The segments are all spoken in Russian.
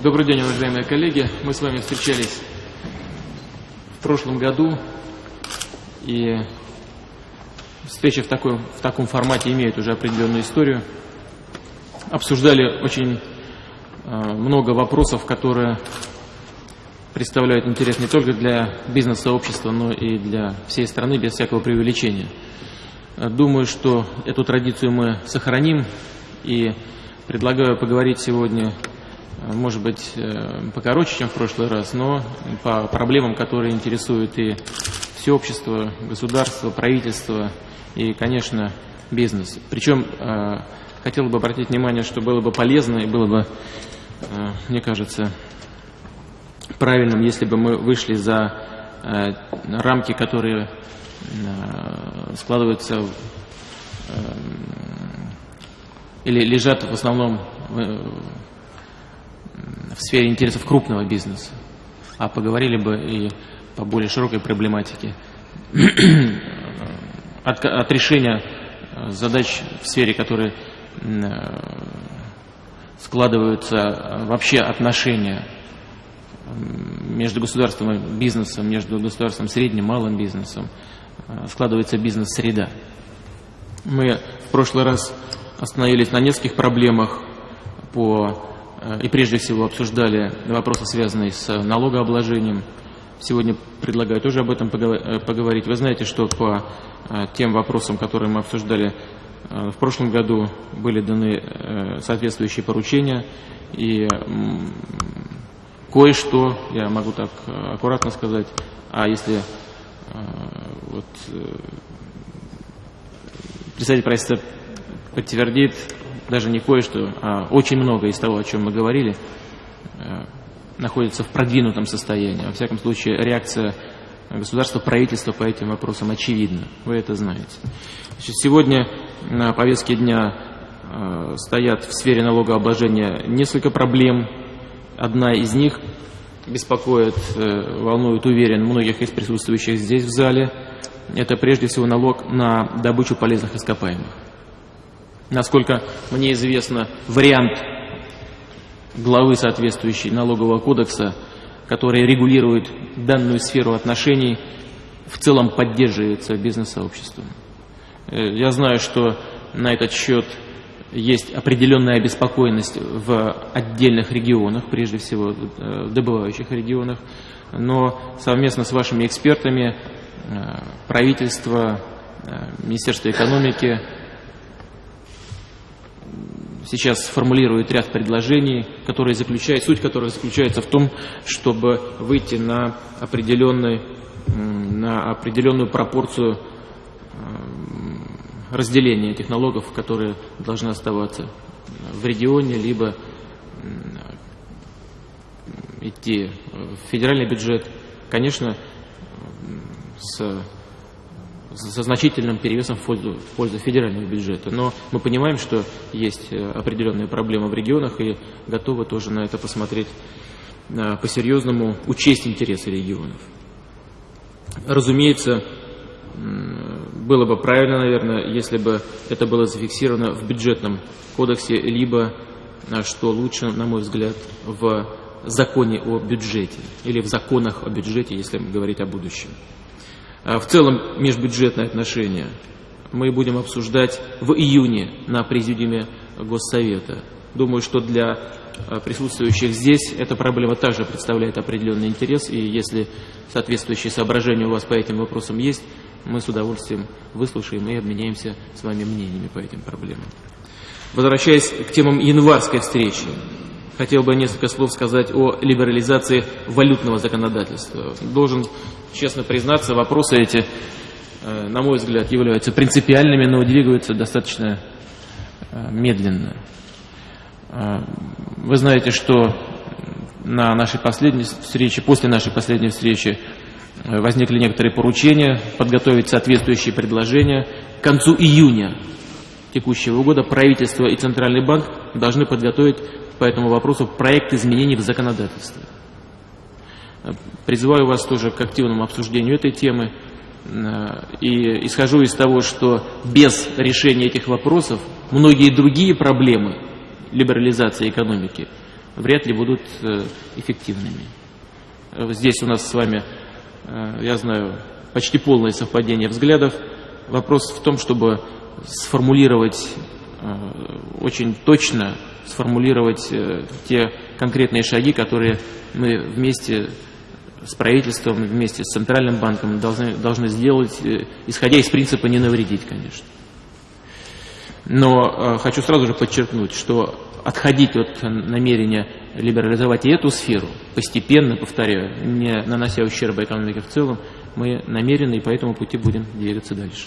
Добрый день, уважаемые коллеги. Мы с вами встречались в прошлом году, и встречи в, такой, в таком формате имеют уже определенную историю. Обсуждали очень э, много вопросов, которые представляют интерес не только для бизнес-сообщества, но и для всей страны, без всякого преувеличения. Думаю, что эту традицию мы сохраним, и предлагаю поговорить сегодня может быть, э, покороче, чем в прошлый раз, но по проблемам, которые интересуют и все общество, государство, правительство и, конечно, бизнес. Причем э, хотел бы обратить внимание, что было бы полезно и было бы, э, мне кажется, правильным, если бы мы вышли за рамки, которые складываются или лежат в основном в сфере интересов крупного бизнеса, а поговорили бы и по более широкой проблематике. От, от решения э, задач в сфере, которые э, складываются э, вообще отношения между государством и бизнесом, между государством средним, малым бизнесом, складывается бизнес-среда. Мы в прошлый раз остановились на нескольких проблемах по и прежде всего обсуждали вопросы, связанные с налогообложением. Сегодня предлагаю тоже об этом э, поговорить. Вы знаете, что по э, тем вопросам, которые мы обсуждали в прошлом году, были даны соответствующие поручения, и кое-что, я могу так аккуратно сказать, а если вот, представитель правительства подтвердит, даже не кое-что, а очень много из того, о чем мы говорили, э, находится в продвинутом состоянии. Во всяком случае, реакция государства, правительства по этим вопросам очевидна. Вы это знаете. Значит, сегодня на повестке дня э, стоят в сфере налогообложения несколько проблем. Одна из них беспокоит, э, волнует, уверен, многих из присутствующих здесь в зале. Это прежде всего налог на добычу полезных ископаемых. Насколько мне известно, вариант главы соответствующей налогового кодекса, который регулирует данную сферу отношений, в целом поддерживается бизнес-сообществом. Э, я знаю, что на этот счет есть определенная обеспокоенность в отдельных регионах, прежде всего э, в добывающих регионах, но совместно с вашими экспертами э, правительство, Министерство экономики сейчас формулирует ряд предложений, которые заключают, суть которых заключается в том, чтобы выйти на, определенный, на определенную пропорцию разделения этих налогов, которые должны оставаться в регионе, либо идти в федеральный бюджет. Конечно, с со значительным перевесом в пользу, в пользу федерального бюджета. Но мы понимаем, что есть э, определенные проблемы в регионах и готовы тоже на это посмотреть э, по-серьезному, учесть интересы регионов. Разумеется, было бы правильно, наверное, если бы это было зафиксировано в бюджетном кодексе, либо, э, что лучше, на мой взгляд, в законе о бюджете или в законах о бюджете, если говорить о будущем. А в целом межбюджетные отношения мы будем обсуждать в июне на президиуме Госсовета. Думаю, что для а, присутствующих здесь эта проблема также представляет определенный интерес, и если соответствующие соображения у вас по этим вопросам есть, мы с удовольствием выслушаем и обменяемся с вами мнениями по этим проблемам. Возвращаясь к темам январской встречи, хотел бы несколько слов сказать о либерализации валютного законодательства. Должен честно признаться, вопросы эти, э, на мой взгляд, являются принципиальными, но двигаются достаточно э, медленно. Э, вы знаете, что на нашей последней встрече, после нашей последней встречи возникли некоторые поручения подготовить соответствующие предложения. К концу июня текущего года правительство и Центральный банк должны подготовить по этому вопросу проект изменений в законодательстве. Призываю вас тоже к активному обсуждению этой темы. И исхожу из того, что без решения этих вопросов многие другие проблемы либерализации экономики вряд ли будут эффективными. Здесь у нас с вами, я знаю, почти полное совпадение взглядов. Вопрос в том, чтобы сформулировать очень точно, сформулировать те конкретные шаги, которые мы вместе с правительством, вместе с Центральным банком должны, должны сделать, э, исходя из принципа не навредить, конечно. Но э, хочу сразу же подчеркнуть, что отходить от намерения либерализовать и эту сферу, постепенно, повторяю, не нанося ущерба экономике в целом, мы намерены и по этому пути будем двигаться дальше.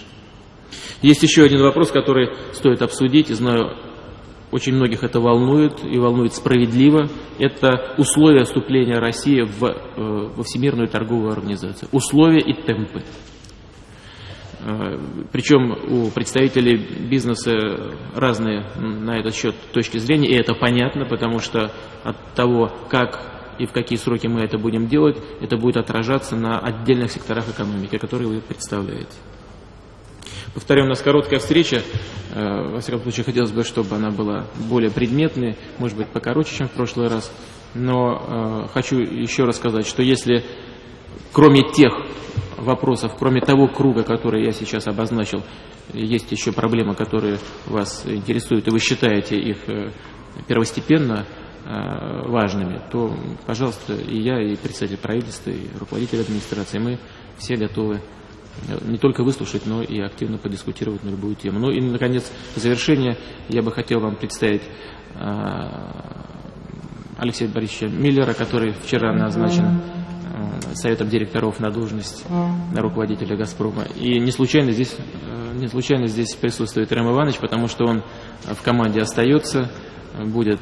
Есть еще один вопрос, который стоит обсудить, и знаю, очень многих это волнует и волнует справедливо. Это условия вступления России в, э, во Всемирную торговую организацию. Условия и темпы. Э, Причем у представителей бизнеса разные на этот счет точки зрения, и это понятно, потому что от того, как и в какие сроки мы это будем делать, это будет отражаться на отдельных секторах экономики, которые вы представляете. Повторю, у нас короткая встреча. Э, во всяком случае, хотелось бы, чтобы она была более предметной, может быть, покороче, чем в прошлый раз. Но э, хочу еще раз сказать, что если кроме тех вопросов, кроме того круга, который я сейчас обозначил, есть еще проблемы, которые вас интересуют, и вы считаете их э, первостепенно важными, то, пожалуйста, и я, и представитель правительства, и руководитель администрации, мы все готовы не только выслушать, но и активно подискутировать на любую тему. Ну и, наконец, в завершение я бы хотел вам представить а, Алексея Борисовича Миллера, который вчера назначен а, Советом директоров на должность руководителя «Газпрома». И не случайно здесь, не случайно здесь присутствует Рэм Иванович, потому что он в команде остается, будет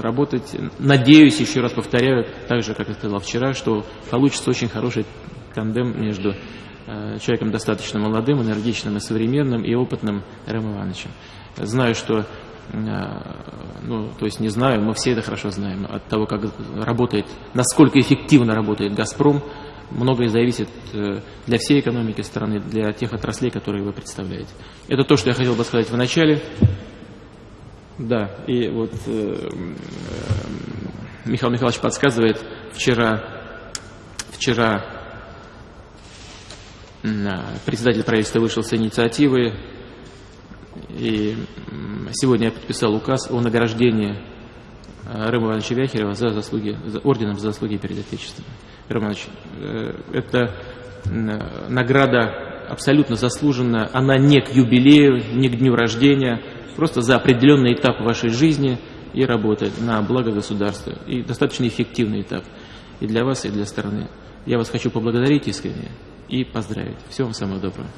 работать. Надеюсь, еще раз повторяю, так же, как я сказал вчера, что получится очень хороший тандем между Э, человеком достаточно молодым, энергичным и современным, и опытным Рэм Ивановичем. Знаю, что, э, ну, то есть не знаю, мы все это хорошо знаем, от того, как работает, насколько эффективно работает «Газпром», многое зависит э, для всей экономики страны, для тех отраслей, которые вы представляете. Это то, что я хотел бы сказать в начале. Да, и вот э, Михаил Михайлович подсказывает, вчера, вчера Председатель правительства вышел с инициативы, и сегодня я подписал указ о награждении э, Рыма Ивановича Вяхерева за заслуги, за орденом за заслуги перед Отечеством. Рыма Иванович, э, это награда абсолютно заслуженная, она не к юбилею, не к дню рождения, просто за определенный этап вашей жизни и работы на благо государства. И достаточно эффективный этап и для вас, и для страны. Я вас хочу поблагодарить искренне и поздравить. Всего вам самого доброго.